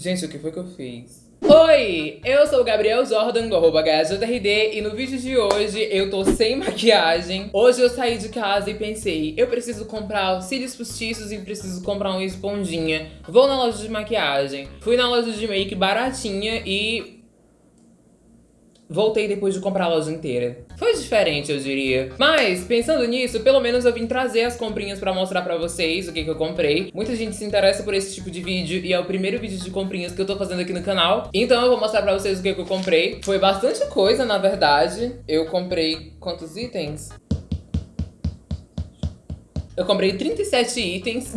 Gente, o que foi que eu fiz? Oi, eu sou o Gabriel Jordan, do arroba e no vídeo de hoje eu tô sem maquiagem. Hoje eu saí de casa e pensei, eu preciso comprar cílios postiços e preciso comprar uma esponjinha. Vou na loja de maquiagem. Fui na loja de make baratinha e Voltei depois de comprar a loja inteira. Foi diferente, eu diria. Mas, pensando nisso, pelo menos eu vim trazer as comprinhas pra mostrar pra vocês o que, que eu comprei. Muita gente se interessa por esse tipo de vídeo e é o primeiro vídeo de comprinhas que eu tô fazendo aqui no canal. Então eu vou mostrar pra vocês o que, que eu comprei. Foi bastante coisa, na verdade. Eu comprei... quantos itens? Eu comprei 37 itens.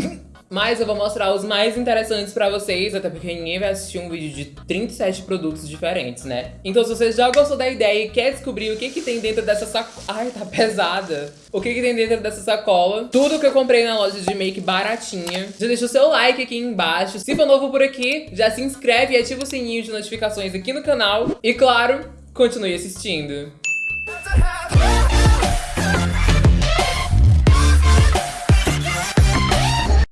Mas eu vou mostrar os mais interessantes pra vocês, até porque ninguém vai assistir um vídeo de 37 produtos diferentes, né? Então se você já gostou da ideia e quer descobrir o que que tem dentro dessa sacola... Ai, tá pesada! O que que tem dentro dessa sacola? Tudo que eu comprei na loja de make baratinha. Já deixa o seu like aqui embaixo. Se for novo por aqui, já se inscreve e ativa o sininho de notificações aqui no canal. E claro, continue assistindo.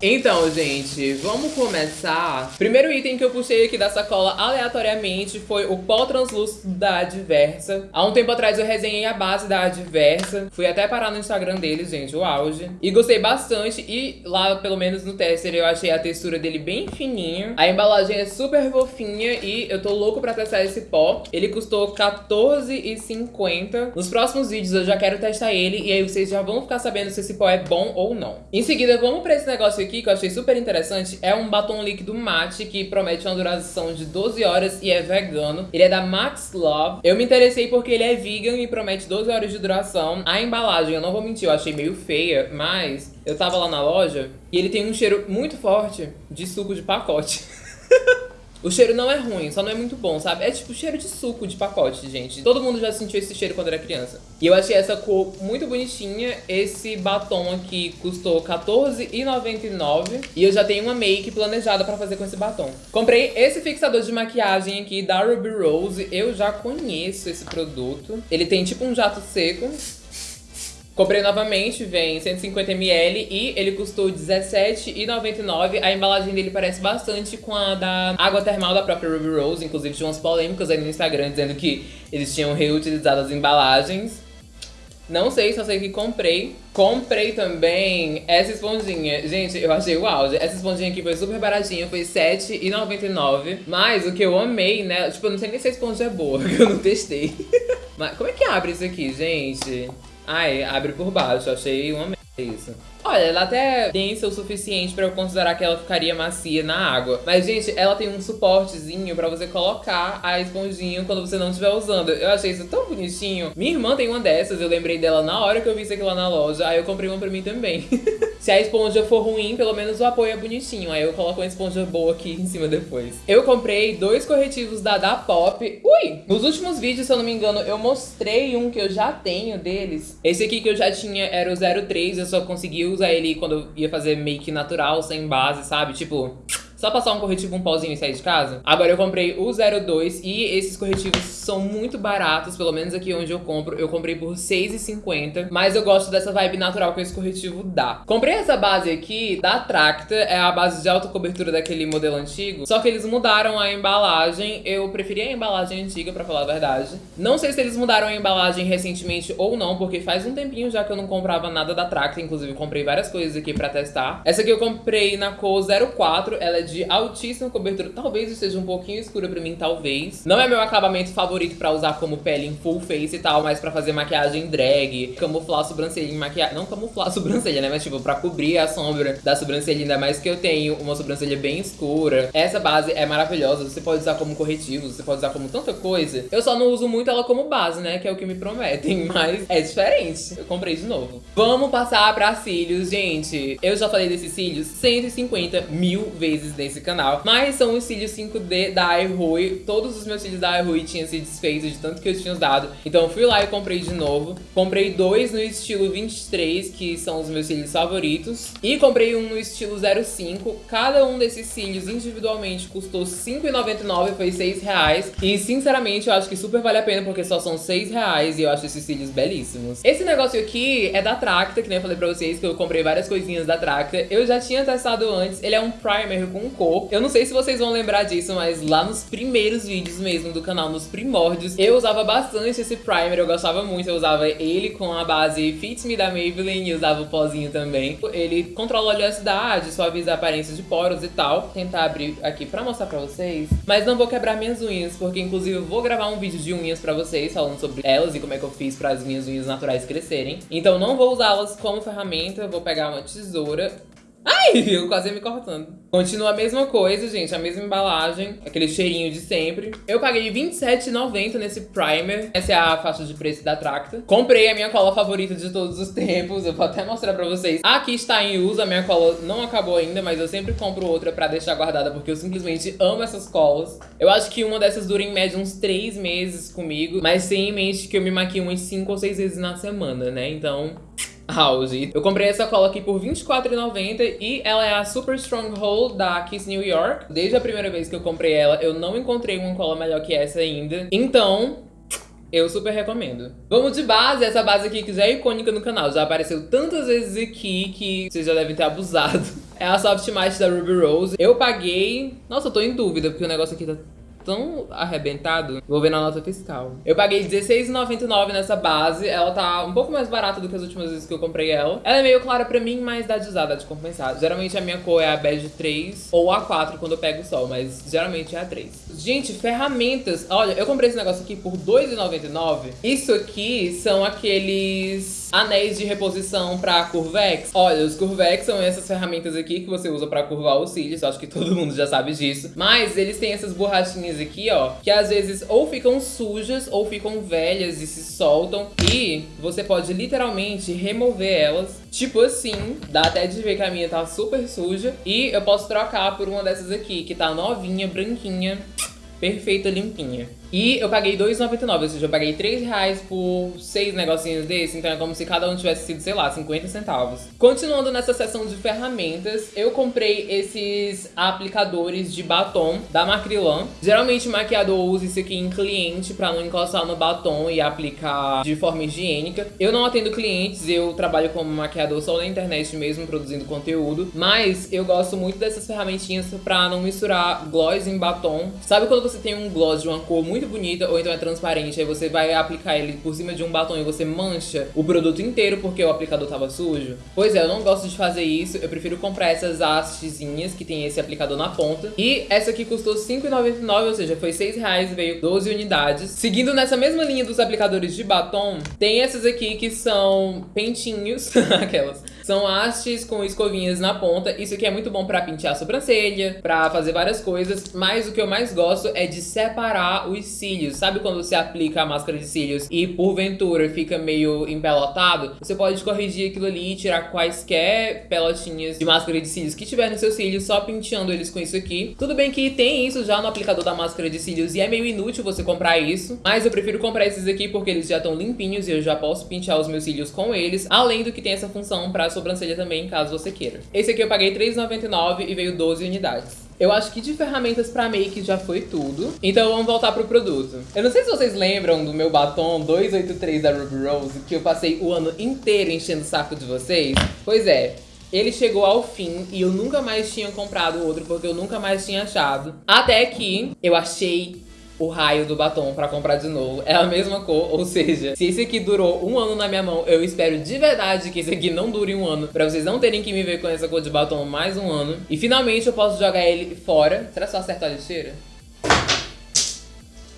Então, gente, vamos começar. Primeiro item que eu puxei aqui da sacola aleatoriamente foi o pó translúcido da Adversa. Há um tempo atrás eu resenhei a base da Adversa. Fui até parar no Instagram deles, gente, o auge. E gostei bastante. E lá, pelo menos no tester, eu achei a textura dele bem fininha. A embalagem é super fofinha e eu tô louco pra testar esse pó. Ele custou R$14,50. Nos próximos vídeos eu já quero testar ele e aí vocês já vão ficar sabendo se esse pó é bom ou não. Em seguida, vamos pra esse negócio aqui aqui que eu achei super interessante é um batom líquido mate que promete uma duração de 12 horas e é vegano. Ele é da Max Love. Eu me interessei porque ele é vegan e promete 12 horas de duração. A embalagem, eu não vou mentir, eu achei meio feia, mas eu tava lá na loja e ele tem um cheiro muito forte de suco de pacote. O cheiro não é ruim, só não é muito bom, sabe? É tipo cheiro de suco de pacote, gente. Todo mundo já sentiu esse cheiro quando era criança. E eu achei essa cor muito bonitinha. Esse batom aqui custou R$14,99. E eu já tenho uma make planejada pra fazer com esse batom. Comprei esse fixador de maquiagem aqui da Ruby Rose. Eu já conheço esse produto. Ele tem tipo um jato seco. Comprei novamente, vem 150ml e ele custou R$17,99. A embalagem dele parece bastante com a da água termal da própria Ruby Rose. Inclusive tinha umas polêmicas aí no Instagram dizendo que eles tinham reutilizado as embalagens. Não sei, só sei que comprei. Comprei também essa esponjinha. Gente, eu achei o auge. Essa esponjinha aqui foi super baratinha, foi R$7,99. Mas o que eu amei, né? Tipo, eu não sei nem se a esponja é boa, que eu não testei. Mas como é que abre isso aqui, gente? Ai, abre por baixo, achei uma merda isso. Olha, ela até é densa o suficiente pra eu considerar que ela ficaria macia na água. Mas, gente, ela tem um suportezinho pra você colocar a esponjinha quando você não estiver usando. Eu achei isso tão bonitinho. Minha irmã tem uma dessas, eu lembrei dela na hora que eu vi isso aqui lá na loja. Aí eu comprei uma pra mim também. Se a esponja for ruim, pelo menos o apoio é bonitinho. Aí eu coloco uma esponja boa aqui em cima depois. Eu comprei dois corretivos da Da Pop. Ui! Nos últimos vídeos, se eu não me engano, eu mostrei um que eu já tenho deles. Esse aqui que eu já tinha era o 03, eu só consegui usar ele quando eu ia fazer make natural, sem base, sabe? Tipo, só passar um corretivo, um pauzinho e sair de casa. Agora eu comprei o 02 e esses corretivos são muito baratos, pelo menos aqui onde eu compro. Eu comprei por R$6,50, mas eu gosto dessa vibe natural que esse corretivo dá. Comprei essa base aqui da Tracta, é a base de alta cobertura daquele modelo antigo, só que eles mudaram a embalagem. Eu preferi a embalagem antiga, pra falar a verdade. Não sei se eles mudaram a embalagem recentemente ou não, porque faz um tempinho já que eu não comprava nada da Tracta, inclusive comprei várias coisas aqui pra testar. Essa aqui eu comprei na cor 04, ela é de de altíssima cobertura. Talvez esteja um pouquinho escura pra mim, talvez. Não é meu acabamento favorito pra usar como pele em full face e tal, mas pra fazer maquiagem drag, camuflar a sobrancelha em maquiagem... Não camuflar a sobrancelha, né? Mas tipo, pra cobrir a sombra da sobrancelha, ainda mais que eu tenho uma sobrancelha bem escura. Essa base é maravilhosa, você pode usar como corretivo, você pode usar como tanta coisa. Eu só não uso muito ela como base, né? Que é o que me prometem, mas é diferente. Eu comprei de novo. Vamos passar pra cílios, gente. Eu já falei desses cílios 150 mil vezes nesse canal. Mas são os cílios 5D da iRui. Todos os meus cílios da iRui tinham se desfeito de tanto que eu tinha usado. Então fui lá e comprei de novo. Comprei dois no estilo 23, que são os meus cílios favoritos. E comprei um no estilo 05. Cada um desses cílios individualmente custou R$5,99, foi R$6,00. E sinceramente eu acho que super vale a pena, porque só são R$6,00 e eu acho esses cílios belíssimos. Esse negócio aqui é da Tracta, que nem eu falei pra vocês, que eu comprei várias coisinhas da Tracta. Eu já tinha testado antes. Ele é um primer com cor. Eu não sei se vocês vão lembrar disso, mas lá nos primeiros vídeos mesmo do canal, nos primórdios, eu usava bastante esse primer, eu gostava muito. Eu usava ele com a base Fit Me da Maybelline e usava o pozinho também. Ele controla a oleosidade, suaviza a aparência de poros e tal. Vou tentar abrir aqui pra mostrar pra vocês. Mas não vou quebrar minhas unhas, porque inclusive eu vou gravar um vídeo de unhas pra vocês, falando sobre elas e como é que eu fiz para as minhas unhas naturais crescerem. Então não vou usá-las como ferramenta, vou pegar uma tesoura Ai, eu quase me cortando. Continua a mesma coisa, gente, a mesma embalagem, aquele cheirinho de sempre. Eu paguei R$27,90 nesse primer. Essa é a faixa de preço da Tracta. Comprei a minha cola favorita de todos os tempos, eu vou até mostrar pra vocês. Aqui está em uso, a minha cola não acabou ainda, mas eu sempre compro outra pra deixar guardada, porque eu simplesmente amo essas colas. Eu acho que uma dessas dura em média uns 3 meses comigo, mas tenha em mente que eu me maquio umas 5 ou 6 vezes na semana, né? Então house. Eu comprei essa cola aqui por R$24,90 e ela é a Super Stronghold da Kiss New York. Desde a primeira vez que eu comprei ela, eu não encontrei uma cola melhor que essa ainda. Então, eu super recomendo. Vamos de base, essa base aqui que já é icônica no canal. Já apareceu tantas vezes aqui que vocês já devem ter abusado. É a Soft Matte da Ruby Rose. Eu paguei... Nossa, eu tô em dúvida, porque o negócio aqui tá tão arrebentado. Vou ver na nota fiscal. Eu paguei R$16,99 nessa base. Ela tá um pouco mais barata do que as últimas vezes que eu comprei ela. Ela é meio clara pra mim, mas dá de usar, dá de compensar. Geralmente a minha cor é a bege 3 ou a 4 quando eu pego o sol, mas geralmente é a 3. Gente, ferramentas. Olha, eu comprei esse negócio aqui por R$2,99. Isso aqui são aqueles anéis de reposição pra Curvex. Olha, os Curvex são essas ferramentas aqui que você usa pra curvar os cílios. Acho que todo mundo já sabe disso. Mas eles têm essas borrachinhas aqui, ó, que às vezes ou ficam sujas ou ficam velhas e se soltam. E você pode literalmente remover elas, tipo assim. Dá até de ver que a minha tá super suja. E eu posso trocar por uma dessas aqui, que tá novinha, branquinha, perfeita, limpinha. E eu paguei R$2,99, ou seja, eu paguei R$3,00 por seis negocinhos desse, então é como se cada um tivesse sido, sei lá, 50 centavos. Continuando nessa seção de ferramentas, eu comprei esses aplicadores de batom da Macrilan. Geralmente o maquiador usa isso aqui em cliente pra não encostar no batom e aplicar de forma higiênica. Eu não atendo clientes, eu trabalho como maquiador só na internet mesmo, produzindo conteúdo. Mas eu gosto muito dessas ferramentinhas pra não misturar gloss em batom. Sabe quando você tem um gloss de uma cor muito muito bonita, ou então é transparente, aí você vai aplicar ele por cima de um batom e você mancha o produto inteiro porque o aplicador tava sujo. Pois é, eu não gosto de fazer isso, eu prefiro comprar essas hastezinhas que tem esse aplicador na ponta. E essa aqui custou R$5,99, ou seja, foi R$6,00 e veio 12 unidades. Seguindo nessa mesma linha dos aplicadores de batom, tem essas aqui que são pentinhos, aquelas. São hastes com escovinhas na ponta. Isso aqui é muito bom pra pentear a sobrancelha, pra fazer várias coisas. Mas o que eu mais gosto é de separar os cílios. Sabe quando você aplica a máscara de cílios e porventura fica meio empelotado? Você pode corrigir aquilo ali e tirar quaisquer pelotinhas de máscara de cílios que tiver no seu cílio, só penteando eles com isso aqui. Tudo bem que tem isso já no aplicador da máscara de cílios e é meio inútil você comprar isso, mas eu prefiro comprar esses aqui porque eles já estão limpinhos e eu já posso pentear os meus cílios com eles, além do que tem essa função pra sobrancelha também, caso você queira. Esse aqui eu paguei R$3,99 e veio 12 unidades. Eu acho que de ferramentas pra make já foi tudo. Então vamos voltar pro produto. Eu não sei se vocês lembram do meu batom 283 da Ruby Rose, que eu passei o ano inteiro enchendo o saco de vocês. Pois é, ele chegou ao fim e eu nunca mais tinha comprado outro porque eu nunca mais tinha achado. Até que eu achei o raio do batom pra comprar de novo. É a mesma cor, ou seja, se esse aqui durou um ano na minha mão, eu espero de verdade que esse aqui não dure um ano, pra vocês não terem que me ver com essa cor de batom mais um ano. E finalmente eu posso jogar ele fora. Será que só acertar a lixeira?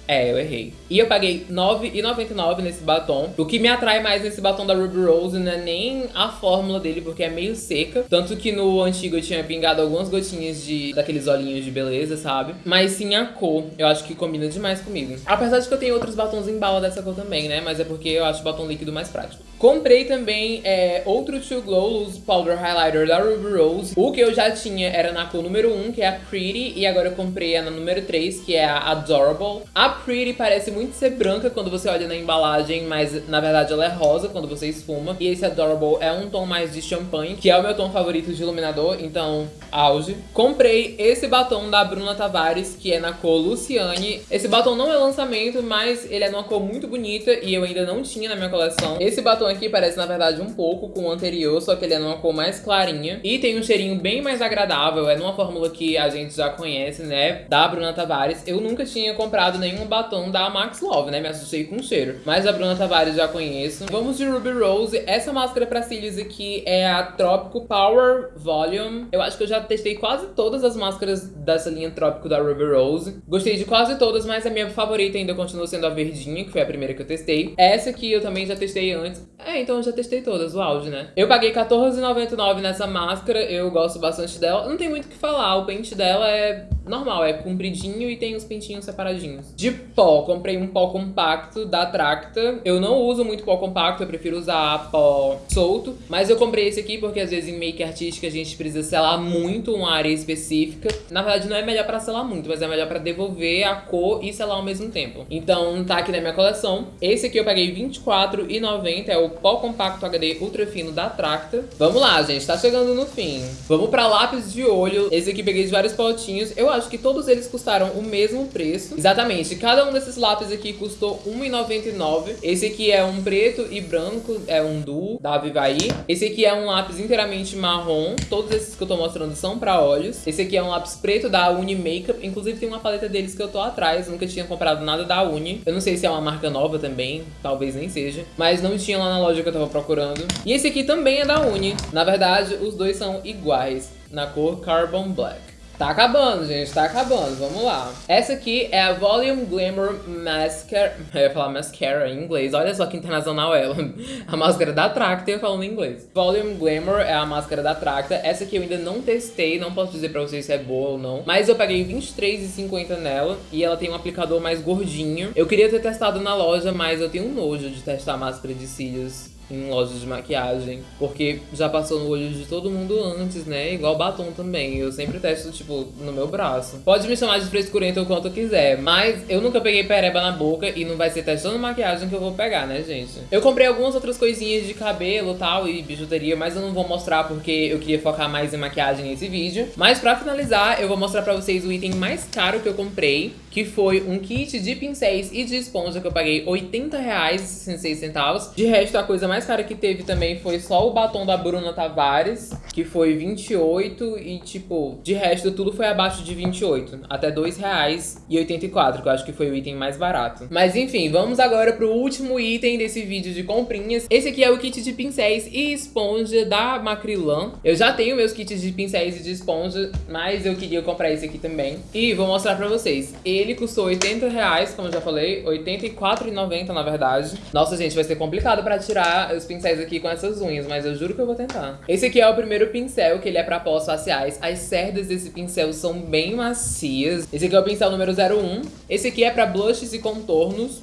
É, eu errei. E eu paguei R$9,99 nesse batom. O que me atrai mais nesse batom da Ruby Rose não é nem a fórmula dele, porque é meio seca. Tanto que no antigo eu tinha pingado algumas gotinhas de daqueles olhinhos de beleza, sabe? Mas sim a cor. Eu acho que combina demais comigo. Apesar de que eu tenho outros batons em bala dessa cor também, né? Mas é porque eu acho o batom líquido mais prático. Comprei também é, outro To Glow Loose Powder Highlighter da Ruby Rose. O que eu já tinha era na cor número 1, que é a Pretty. E agora eu comprei a na número 3, que é a Adorable. A Pretty parece muito ser branca quando você olha na embalagem, mas na verdade ela é rosa quando você esfuma. E esse Adorable é um tom mais de champanhe, que é o meu tom favorito de iluminador, então auge. Comprei esse batom da Bruna Tavares, que é na cor Luciane. Esse batom não é lançamento, mas ele é numa cor muito bonita e eu ainda não tinha na minha coleção. Esse batom aqui parece, na verdade, um pouco com o anterior, só que ele é numa cor mais clarinha. E tem um cheirinho bem mais agradável, é numa fórmula que a gente já conhece, né, da Bruna Tavares. Eu nunca tinha comprado nenhum batom da Max Love, né, me assustei com o cheiro. Mas a Bruna Tavares já conheço. Vamos de Ruby Rose. Essa máscara pra cílios aqui é a Trópico Power Volume. Eu acho que eu já testei quase todas as máscaras dessa linha Trópico da Ruby Rose. Gostei de quase todas, mas a minha favorita ainda continua sendo a verdinha, que foi a primeira que eu testei. Essa aqui eu também já testei antes. É, então eu já testei todas, o auge, né? Eu paguei R$14,99 nessa máscara, eu gosto bastante dela. Não tem muito o que falar, o pente dela é normal, é compridinho e tem os pintinhos separadinhos. De pó, comprei um pó compacto da Tracta. Eu não uso muito pó compacto, eu prefiro usar pó solto. Mas eu comprei esse aqui porque às vezes em make artística a gente precisa selar muito uma área específica. Na verdade não é melhor pra selar muito, mas é melhor pra devolver a cor e selar ao mesmo tempo. Então tá aqui na minha coleção. Esse aqui eu paguei R$24,90, é o pó compacto HD ultra fino da Tracta. Vamos lá, gente, tá chegando no fim. Vamos pra lápis de olho. Esse aqui peguei de vários potinhos. Eu acho que todos eles custaram o mesmo preço. Exatamente, cada um desses lápis aqui custou R$1,99. Esse aqui é um preto e branco, é um duo da Vivaí. Esse aqui é um lápis inteiramente marrom. Todos esses que eu tô mostrando são pra olhos. Esse aqui é um lápis preto da Uni Makeup. Inclusive tem uma paleta deles que eu tô atrás. Nunca tinha comprado nada da Uni. Eu não sei se é uma marca nova também, talvez nem seja. Mas não tinha lá na loja que eu tava procurando. E esse aqui também é da Uni. Na verdade, os dois são iguais, na cor Carbon Black. Tá acabando, gente, tá acabando, vamos lá. Essa aqui é a Volume Glamour Mascara, eu ia falar mascara em inglês, olha só que internacional ela. A máscara da Tracta, eu falando em inglês. Volume Glamour é a máscara da Tracta, essa aqui eu ainda não testei, não posso dizer pra vocês se é boa ou não. Mas eu paguei R$23,50 nela e ela tem um aplicador mais gordinho. Eu queria ter testado na loja, mas eu tenho um nojo de testar máscara de cílios em lojas de maquiagem, porque já passou no olho de todo mundo antes, né? Igual batom também. Eu sempre testo, tipo, no meu braço. Pode me chamar de frescurenta o quanto quiser, mas eu nunca peguei pereba na boca e não vai ser testando maquiagem que eu vou pegar, né, gente? Eu comprei algumas outras coisinhas de cabelo tal e bijuteria, mas eu não vou mostrar porque eu queria focar mais em maquiagem nesse vídeo. Mas pra finalizar, eu vou mostrar pra vocês o item mais caro que eu comprei, que foi um kit de pincéis e de esponja que eu paguei R$80,66. De resto, a coisa mais cara que teve também foi só o batom da Bruna Tavares, que foi 28 e, tipo, de resto tudo foi abaixo de 28, até R$2,84, que eu acho que foi o item mais barato. Mas enfim, vamos agora pro último item desse vídeo de comprinhas. Esse aqui é o kit de pincéis e esponja da Macrilan. Eu já tenho meus kits de pincéis e de esponja, mas eu queria comprar esse aqui também. E vou mostrar pra vocês. Ele custou 80 reais, como eu já falei, 84,90 na verdade. Nossa, gente, vai ser complicado pra tirar os pincéis aqui com essas unhas, mas eu juro que eu vou tentar. Esse aqui é o primeiro pincel, que ele é pra pós faciais. As cerdas desse pincel são bem macias. Esse aqui é o pincel número 01. Esse aqui é pra blushes e contornos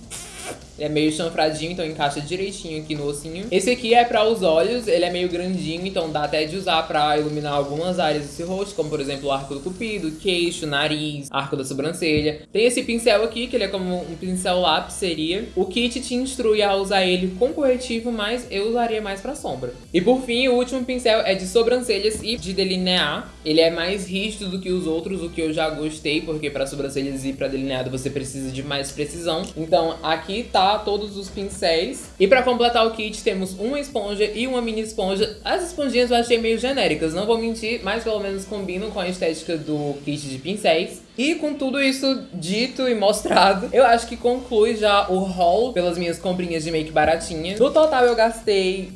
é meio chanfradinho, então encaixa direitinho aqui no ossinho. Esse aqui é para os olhos, ele é meio grandinho, então dá até de usar para iluminar algumas áreas desse rosto, como por exemplo o arco do cupido, queixo, nariz, arco da sobrancelha. Tem esse pincel aqui, que ele é como um pincel lápis seria. O kit te instrui a usar ele com corretivo, mas eu usaria mais para sombra. E por fim, o último pincel é de sobrancelhas e de delinear. Ele é mais rígido do que os outros, o que eu já gostei, porque para sobrancelhas e para delineado você precisa de mais precisão. Então aqui tá todos os pincéis. E pra completar o kit temos uma esponja e uma mini esponja. As esponjinhas eu achei meio genéricas, não vou mentir, mas pelo menos combinam com a estética do kit de pincéis. E com tudo isso dito e mostrado, eu acho que conclui já o haul pelas minhas comprinhas de make baratinha. No total eu gastei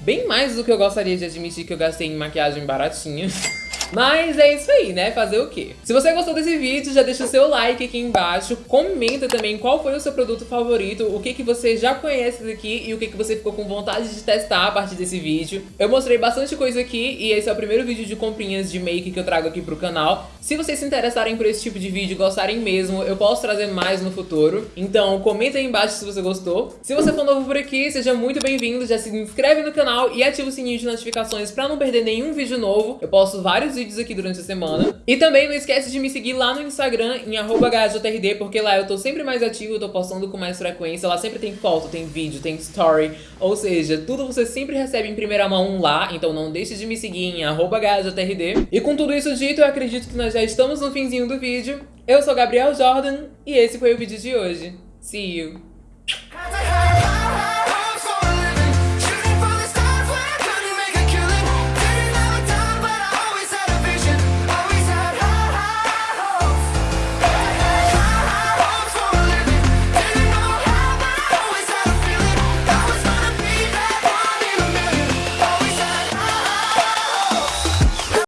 bem mais do que eu gostaria de admitir que eu gastei em maquiagem baratinha. Mas é isso aí, né? Fazer o quê? Se você gostou desse vídeo, já deixa o seu like aqui embaixo. Comenta também qual foi o seu produto favorito, o que, que você já conhece daqui e o que, que você ficou com vontade de testar a partir desse vídeo. Eu mostrei bastante coisa aqui e esse é o primeiro vídeo de comprinhas de make que eu trago aqui pro canal. Se vocês se interessarem por esse tipo de vídeo e gostarem mesmo, eu posso trazer mais no futuro. Então comenta aí embaixo se você gostou. Se você for novo por aqui, seja muito bem-vindo. Já se inscreve no canal e ativa o sininho de notificações pra não perder nenhum vídeo novo. Eu posto vários vídeos aqui durante a semana. E também não esquece de me seguir lá no Instagram, em HJRD, porque lá eu tô sempre mais ativo, eu tô postando com mais frequência. Lá sempre tem foto, tem vídeo, tem story. Ou seja, tudo você sempre recebe em primeira mão lá, então não deixe de me seguir em HJRD. E com tudo isso dito, eu acredito que nós já estamos no finzinho do vídeo. Eu sou Gabriel Jordan e esse foi o vídeo de hoje. See you!